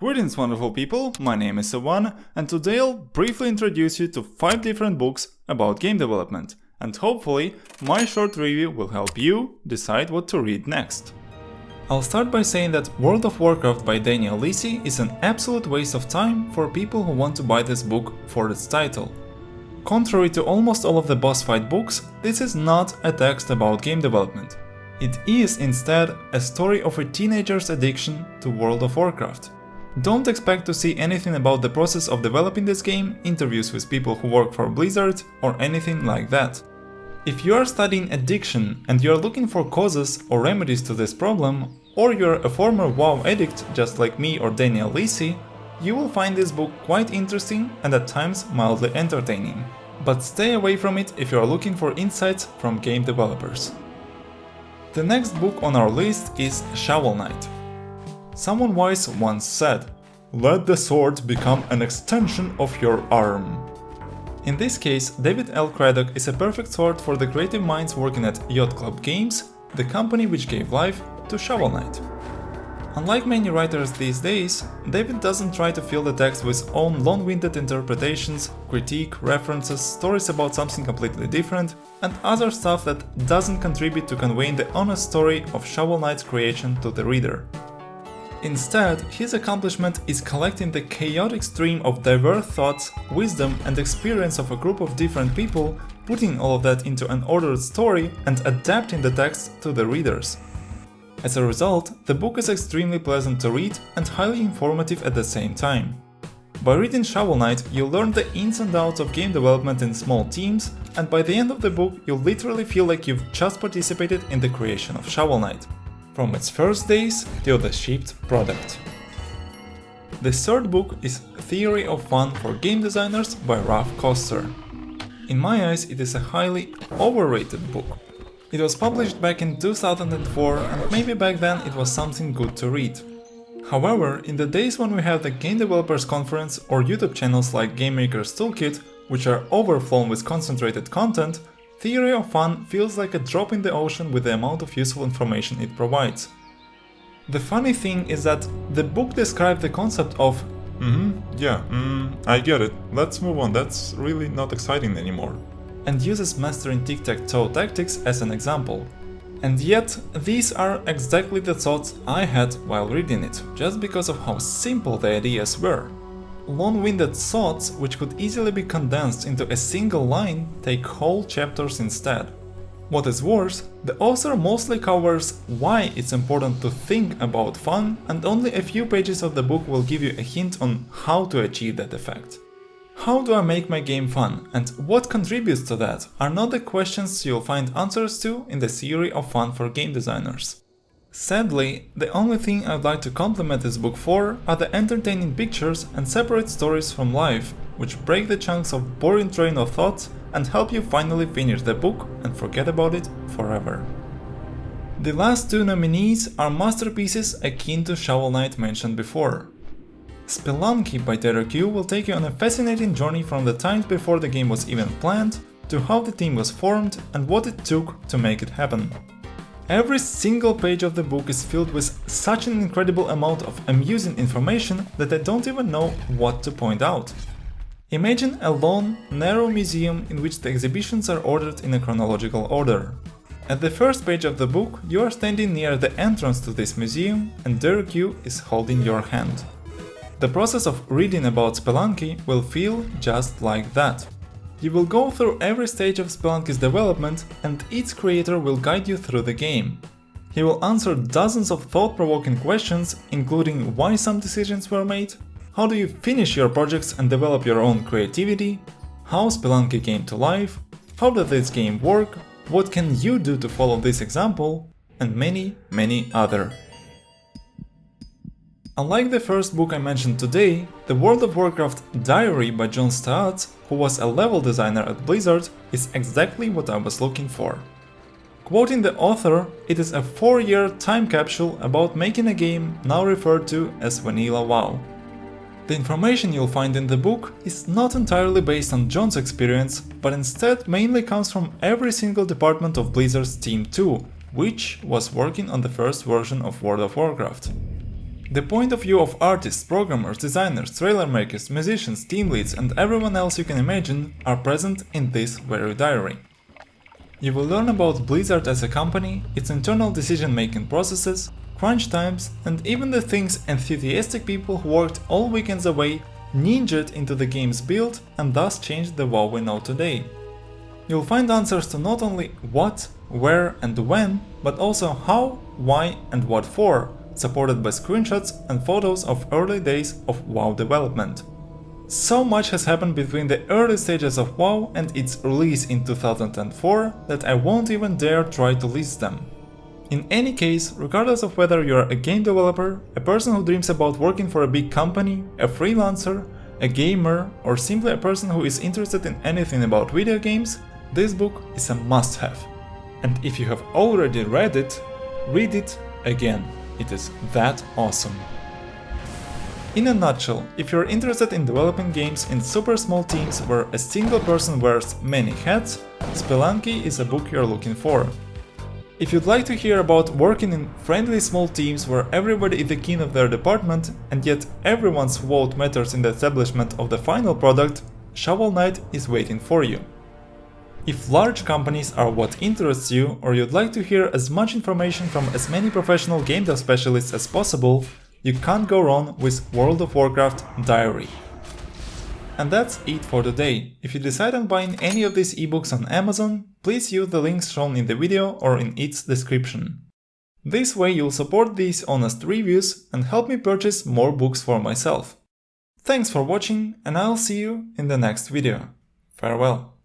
Greetings wonderful people, my name is Sawan and today I'll briefly introduce you to 5 different books about game development and hopefully my short review will help you decide what to read next. I'll start by saying that World of Warcraft by Daniel Lisi is an absolute waste of time for people who want to buy this book for its title. Contrary to almost all of the boss fight books, this is not a text about game development. It is instead a story of a teenager's addiction to World of Warcraft. Don't expect to see anything about the process of developing this game, interviews with people who work for Blizzard, or anything like that. If you are studying addiction and you are looking for causes or remedies to this problem, or you're a former WoW addict just like me or Daniel Lisi, you will find this book quite interesting and at times mildly entertaining. But stay away from it if you are looking for insights from game developers. The next book on our list is Shovel Knight Someone wise once said, let the sword become an extension of your arm. In this case, David L. Craddock is a perfect sword for the creative minds working at Yacht Club Games, the company which gave life to Shovel Knight. Unlike many writers these days, David doesn't try to fill the text with own long-winded interpretations, critique, references, stories about something completely different, and other stuff that doesn't contribute to conveying the honest story of Shovel Knight's creation to the reader. Instead, his accomplishment is collecting the chaotic stream of diverse thoughts, wisdom and experience of a group of different people, putting all of that into an ordered story and adapting the text to the readers. As a result, the book is extremely pleasant to read and highly informative at the same time. By reading Shovel Knight, you'll learn the ins and outs of game development in small teams, and by the end of the book, you'll literally feel like you've just participated in the creation of Shovel Knight from its first days till the shipped product. The third book is Theory of Fun for Game Designers by Raph Koster. In my eyes, it is a highly overrated book. It was published back in 2004 and maybe back then it was something good to read. However, in the days when we have the Game Developers Conference or YouTube channels like Game Maker's Toolkit, which are overflown with concentrated content, Theory of Fun feels like a drop in the ocean with the amount of useful information it provides. The funny thing is that the book describes the concept of Mm-hmm, yeah, mm, I get it. Let's move on, that's really not exciting anymore. And uses mastering tic-tac-toe tactics as an example. And yet, these are exactly the thoughts I had while reading it, just because of how simple the ideas were long-winded thoughts which could easily be condensed into a single line take whole chapters instead. What is worse, the author mostly covers why it's important to think about fun and only a few pages of the book will give you a hint on how to achieve that effect. How do I make my game fun and what contributes to that are not the questions you'll find answers to in the theory of fun for game designers. Sadly, the only thing I'd like to compliment this book for are the entertaining pictures and separate stories from life, which break the chunks of boring train of thoughts and help you finally finish the book and forget about it forever. The last two nominees are masterpieces akin to Shovel Knight mentioned before. Spelunky by Derek Yu will take you on a fascinating journey from the times before the game was even planned, to how the team was formed and what it took to make it happen. Every single page of the book is filled with such an incredible amount of amusing information that I don't even know what to point out. Imagine a long, narrow museum in which the exhibitions are ordered in a chronological order. At the first page of the book, you are standing near the entrance to this museum and Derek Yu is holding your hand. The process of reading about Spelunky will feel just like that. You will go through every stage of Spelunky's development and its creator will guide you through the game. He will answer dozens of thought-provoking questions, including why some decisions were made, how do you finish your projects and develop your own creativity, how Spelunky came to life, how does this game work, what can you do to follow this example, and many, many other. Unlike the first book I mentioned today, the World of Warcraft Diary by John Staats, who was a level designer at Blizzard, is exactly what I was looking for. Quoting the author, it is a 4-year time capsule about making a game now referred to as Vanilla WoW. The information you'll find in the book is not entirely based on John's experience, but instead mainly comes from every single department of Blizzard's Team 2, which was working on the first version of World of Warcraft. The point of view of artists, programmers, designers, trailer makers, musicians, team leads and everyone else you can imagine are present in this very diary. You will learn about Blizzard as a company, its internal decision-making processes, crunch times, and even the things enthusiastic people who worked all weekends away ninjaed into the game's build and thus changed the WoW we know today. You'll find answers to not only what, where and when, but also how, why and what for, supported by screenshots and photos of early days of WoW development. So much has happened between the early stages of WoW and its release in 2004 that I won't even dare try to list them. In any case, regardless of whether you're a game developer, a person who dreams about working for a big company, a freelancer, a gamer, or simply a person who is interested in anything about video games, this book is a must-have. And if you have already read it, read it again. It is that awesome. In a nutshell, if you're interested in developing games in super small teams where a single person wears many hats, Spelunky is a book you're looking for. If you'd like to hear about working in friendly small teams where everybody is the king of their department and yet everyone's vote matters in the establishment of the final product, Shovel Knight is waiting for you. If large companies are what interests you or you'd like to hear as much information from as many professional game dev specialists as possible, you can't go wrong with World of Warcraft Diary. And that's it for today. If you decide on buying any of these ebooks on Amazon, please use the links shown in the video or in its description. This way you'll support these honest reviews and help me purchase more books for myself. Thanks for watching and I'll see you in the next video. Farewell.